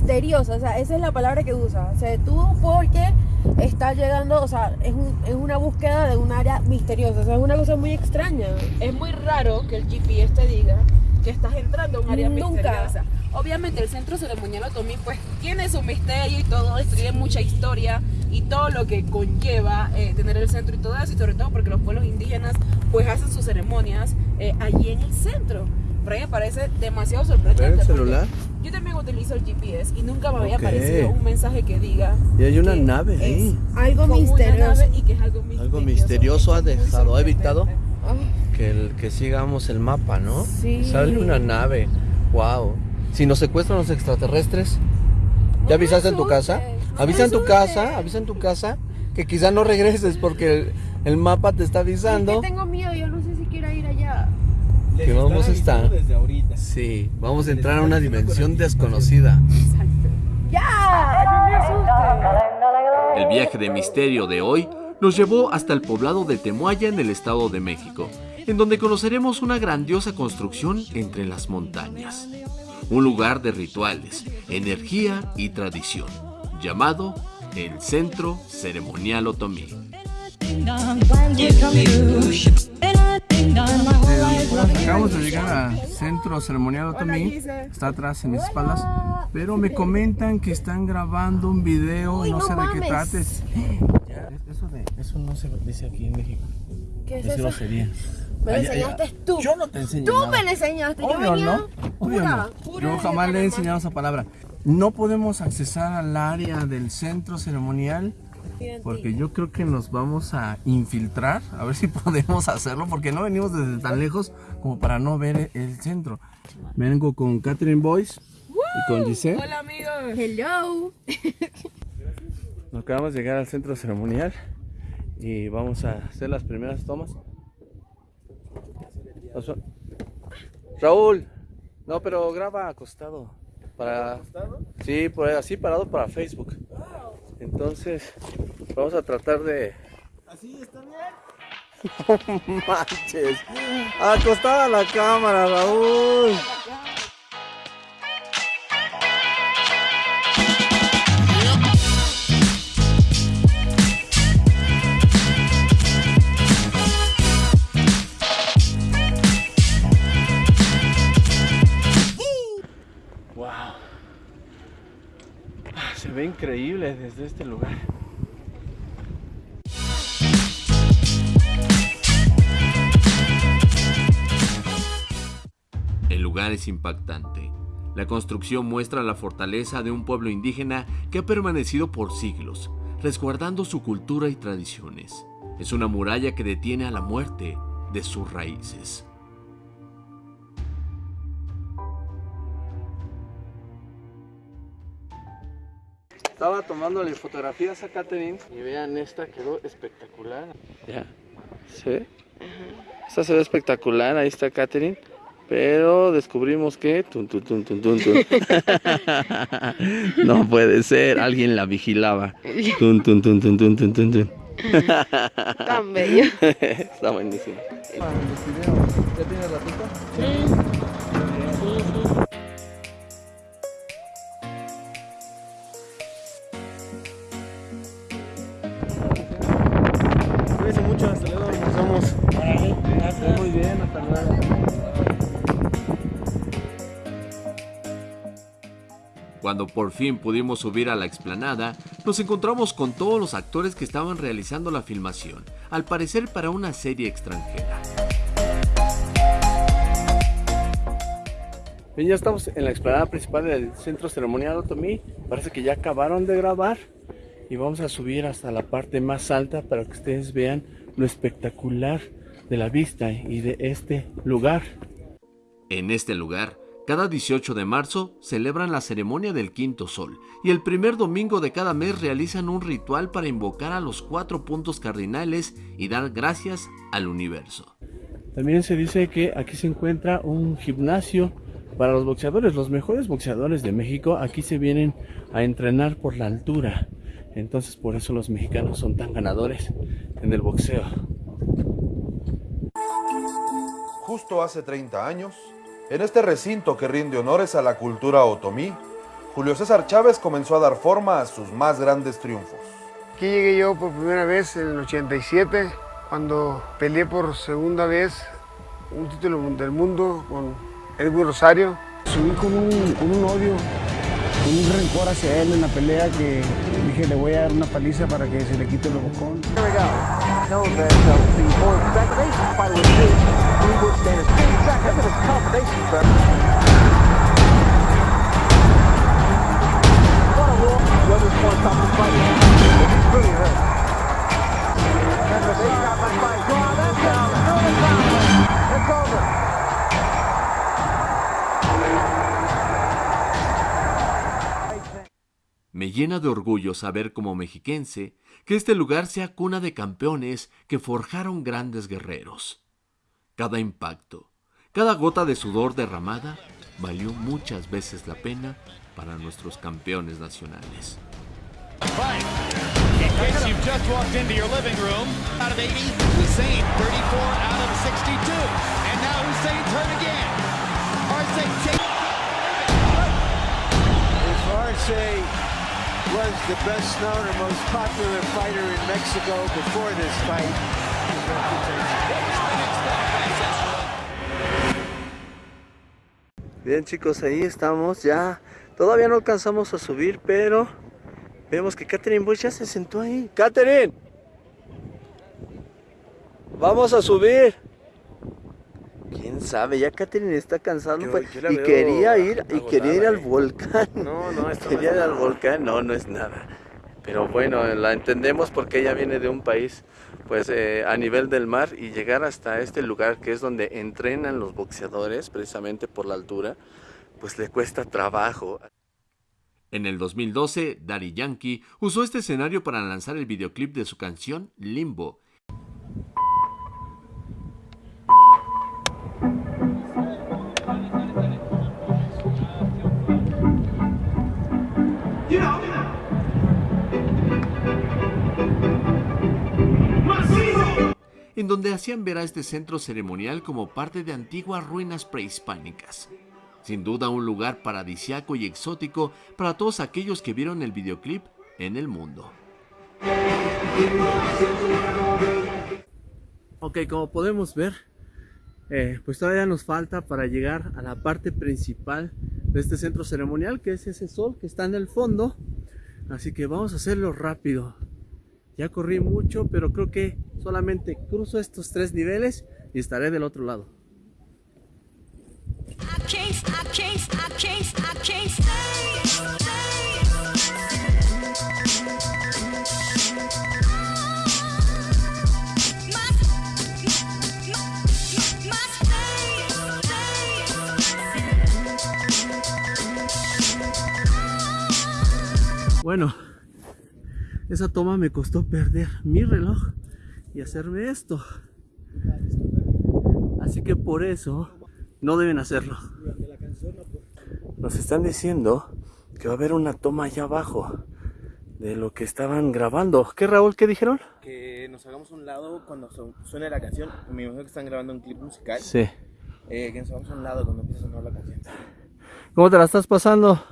misteriosa, o sea, esa es la palabra que usa. Se detuvo porque está llegando, o sea, es, un- es una búsqueda de un área misteriosa, o sea, es una cosa muy extraña. Es muy raro que el GPS te diga que estás entrando a un área Nunca. misteriosa. Obviamente el centro ceremonial Otomí pues tiene su misterio y todo tiene mucha historia y todo lo que conlleva eh, tener el centro y todo eso, y sobre todo porque los pueblos indígenas pues hacen sus ceremonias eh, allí en el centro. Pero a mí me parece demasiado sorprendente. ¿Ver el celular? Yo también utilizo el GPS y nunca me había Ok. aparecido un mensaje que diga Y hay una nave es ahí. Algo misterioso. nave y que es algo misterioso. Algo misterioso ha dejado, ha evitado sorprendente. que, el, que sigamos el mapa, ¿no? Sí. Sale una nave. Wow. Si nos secuestran los extraterrestres, ¿ya avisaste en tu casa? Avisa en tu casa, avisa en tu casa que quizá no regreses porque el, el mapa te está Es que avisando tengo miedo, yo no sé si quiero ir allá. que vamos a estar. desde ahorita. Sí, vamos a entrar a una dimensión desconocida. ¡Ya! ¡No me asustes! El viaje de misterio de hoy nos llevó hasta el poblado de Temuaya en el Estado de México, en donde conoceremos una grandiosa construcción entre las montañas. Un lugar de rituales, energía y tradición, llamado el Centro Ceremonial Otomí. Acabamos de llegar al centro ceremonial Otomí. Está atrás en mis espaldas. Pero me comentan que están grabando un video, no sé de qué mames. trates. Eso, de, eso no se dice aquí en México. ¿Qué es Es eso? Me lo enseñaste tú. Yo no te enseño Tú nada. me lo enseñaste. Yo Obvio, venía ¿no? Obvio pura, no. pura Yo jamás le he enseñado esa palabra. No podemos accesar al área del centro ceremonial porque yo creo que nos vamos a infiltrar, a ver si podemos hacerlo, porque no venimos desde tan lejos como para no ver el centro. Vengo con Catherine Boyce y con Giselle. Hola amigos. Hello. Nos acabamos de llegar al centro ceremonial y vamos a hacer las primeras tomas. Raúl, no, pero graba acostado. Para... Sí, por así parado para Facebook. Entonces, vamos a tratar de. ¿Así está bien? No manches. Acostada la cámara, Raúl. Increíble desde este lugar. El lugar es impactante. La construcción muestra la fortaleza de un pueblo indígena que ha permanecido por siglos, resguardando su cultura y tradiciones. Es una muralla que detiene a la muerte de sus raíces. Estaba tomándole fotografías a Catherine y vean esta quedó espectacular. Ya, ¿se ve? Esta se ve espectacular, ahí está Catherine. Pero descubrimos que... tun, tun, tun, tun, tun, tun. no puede ser, alguien la vigilaba. Tun, tun, tun, tun, tun, tun, tun, tun. Tan bello. Está buenísimo. ¿Ya tienes ratito? Cuídense Cuando por fin pudimos subir a la explanada, nos encontramos con todos los actores que estaban realizando la filmación, al parecer para una serie extranjera. Bien, ya estamos en la explanada principal del centro ceremonial Otomí. Parece que ya acabaron de grabar y vamos a subir hasta la parte más alta para que ustedes vean lo espectacular de la vista y de este lugar. En este lugar, cada 18 de marzo celebran la ceremonia del quinto sol y el primer domingo de cada mes realizan un ritual para invocar a los cuatro puntos cardinales y dar gracias al universo. También se dice que aquí se encuentra un gimnasio para los boxeadores. Los mejores boxeadores de México aquí se vienen a entrenar por la altura. Entonces por eso los mexicanos son tan ganadores en el boxeo. Justo hace 30 años, en este recinto que rinde honores a la cultura otomí, Julio César Chávez comenzó a dar forma a sus más grandes triunfos. Aquí llegué yo por primera vez en el 87, cuando peleé por segunda vez un título del mundo con Edwin Rosario. Subí con un, con un odio, un rencor hacia él en la pelea que dije le voy a dar una paliza para que se le quite el bocón. Me llena de orgullo saber como mexiquense que este lugar sea cuna de campeones que forjaron grandes guerreros. Cada impacto, cada gota de sudor derramada valió muchas veces la pena para nuestros campeones nacionales. In case you've just walked into your living room, out of 80, Hussein, 34 out of 62. Was the best known and most popular fighter in Mexico before this fight, Bien chicos, ahí estamos ya. Todavía no alcanzamos a subir, pero vemos que Catherine Bush ya se sentó ahí. ¡Catherine! Vamos a subir. ¿Quién sabe? Ya Catherine está cansando Yo- pues, y quería ir y quería ir al ahí. volcán. No, no, esto no quería es ir al nada. volcán, no, no es nada. Pero bueno, la entendemos porque ella viene de un país pues eh, a nivel del mar y llegar hasta este lugar que es donde entrenan los boxeadores precisamente por la altura, pues le cuesta trabajo. En el 2012, Daddy Yankee usó este escenario para lanzar el videoclip de su canción Limbo. En donde hacían ver a este centro ceremonial como parte de antiguas ruinas prehispánicas. Sin duda un lugar paradisiaco y exótico para todos aquellos que vieron el videoclip en el mundo. Ok, como podemos ver, eh, pues todavía nos falta para llegar a la parte principal de este centro ceremonial, que es ese sol que está en el fondo. Así que vamos a hacerlo rápido. Ya corrí mucho, pero creo que solamente cruzo estos tres niveles y estaré del otro lado. Bueno, esa toma me costó perder mi reloj y hacerme esto. Así que por eso no deben hacerlo. Nos están diciendo que va a haber una toma allá abajo de lo que estaban grabando. ¿Qué Raúl? ¿Qué dijeron? Que nos hagamos a un lado cuando su- suene la canción. Me imagino que están grabando un clip musical. Sí. Eh, que nos hagamos a un lado cuando empiece a sonar la canción. ¿Cómo te la estás pasando?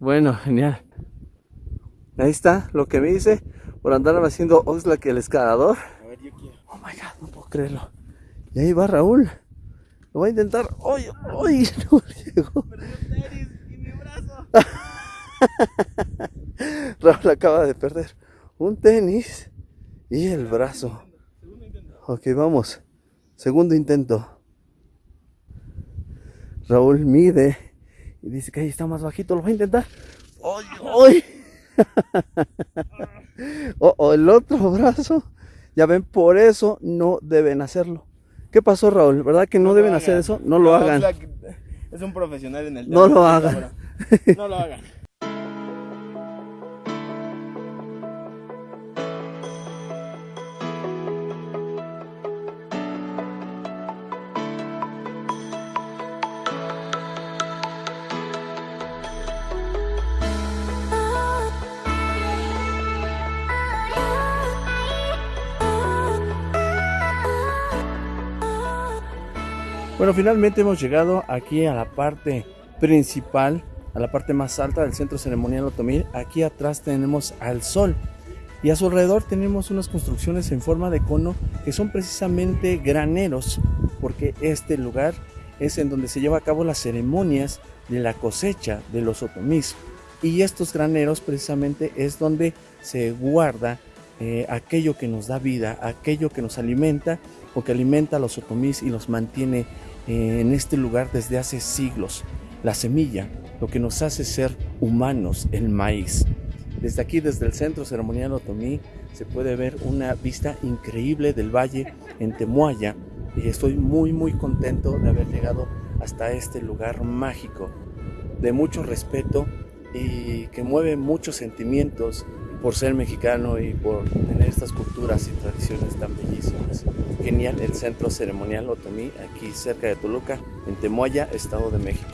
Bueno, genial. Ahí está lo que me hice por andar haciendo Oxlack el escalador. A ver, yo quiero. Oh my god, no puedo creerlo. Y ahí va Raúl. Lo voy a intentar. ¡Ay! ¡Ay! No llegó. Raúl acaba de perder un tenis y el brazo. Ok, vamos. Segundo intento. Raúl mide y dice que ahí está más bajito. Lo voy a intentar. ¡Ay! ¡Ay! oh, el otro brazo. Ya ven, por eso no deben hacerlo. ¿Qué pasó, Raúl? ¿Verdad que no, deben hacer eso? No lo hagan. Es un profesional en el No tema. lo hagan. No lo hagan. Bueno, finalmente hemos llegado aquí a la parte principal, a la parte más alta del centro ceremonial otomí. Aquí atrás tenemos al sol y a su alrededor tenemos unas construcciones en forma de cono que son precisamente graneros porque este lugar es en donde se lleva a cabo las ceremonias de la cosecha de los otomís y estos graneros precisamente es donde se guarda eh, aquello que nos da vida, aquello que nos alimenta o que alimenta a los otomís y los mantiene eh, en este lugar desde hace siglos. La semilla, lo que nos hace ser humanos, el maíz. Desde aquí, desde el Centro Ceremonial Otomí, se puede ver una vista increíble del valle en Temuaya y estoy muy muy contento de haber llegado hasta este lugar mágico, de mucho respeto y que mueve muchos sentimientos por ser mexicano y por tener estas culturas y tradiciones tan bellísimas. Genial el Centro Ceremonial Otomí, aquí cerca de Toluca, en Temuaya, Estado de México.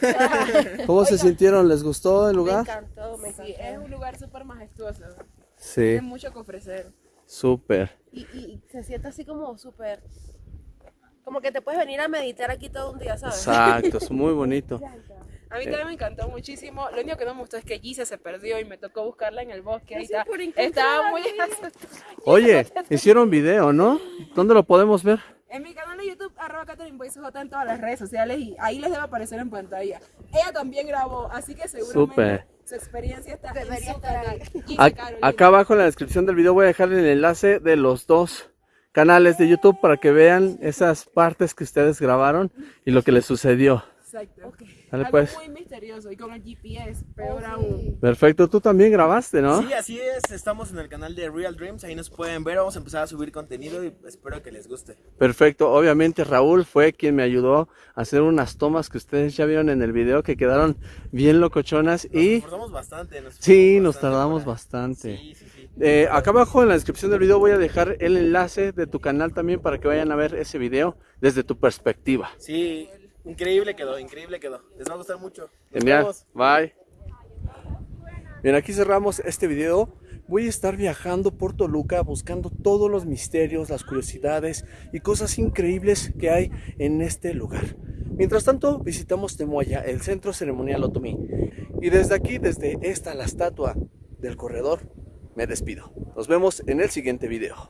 ¿Cómo se sintieron? ¿Les gustó el Me lugar? encantó, me Sí, encantó. es un lugar súper majestuoso. Sí, Tiene mucho que ofrecer. súper. Y, y- y se siente así como súper... Como que te puedes venir a meditar aquí todo un día, ¿sabes? Exacto, es muy bonito. A mí también me encantó muchísimo. Lo único que no me gustó es que Gise se perdió y me tocó buscarla en el bosque. Ahí está. Estaba muy. Oye, hicieron video, ¿no? ¿Dónde lo podemos ver? En mi canal de YouTube, arroba Catherine J en todas las redes sociales y ahí les debe aparecer en pantalla. Ella también grabó, así que seguramente Súper. su experiencia está Debería en su canal. Acá abajo en la descripción del video voy a dejar el enlace de los dos canales de YouTube para que vean esas partes que ustedes grabaron y lo que les sucedió. Exacto. Dale, Algo pues. muy misterioso y con el GPS, peor aún. Perfecto, tú también grabaste, ¿no? Sí, así es. Estamos en el canal de Real Dreams. Ahí nos pueden ver. Vamos a empezar a subir contenido y espero que les guste. Perfecto, obviamente Raúl fue quien me ayudó a hacer unas tomas que ustedes ya vieron en el video que quedaron bien locochonas Nos y esforzamos bastante. Nos sí, nos bastante tardamos para- bastante. Sí, sí, sí. Eh, acá abajo en la descripción del video voy a dejar el enlace de tu canal también para que vayan a ver ese video desde tu perspectiva. Sí, increíble quedó, increíble quedó. Les va a gustar mucho. Nos Genial, vemos. bye. Bien, aquí cerramos este video. Voy a estar viajando por Toluca buscando todos los misterios, las curiosidades y cosas increíbles que hay en este lugar. Mientras tanto, visitamos Temuaya, el centro ceremonial otomí. Y desde aquí, desde esta, la estatua del corredor, me despido. Nos vemos en el siguiente video.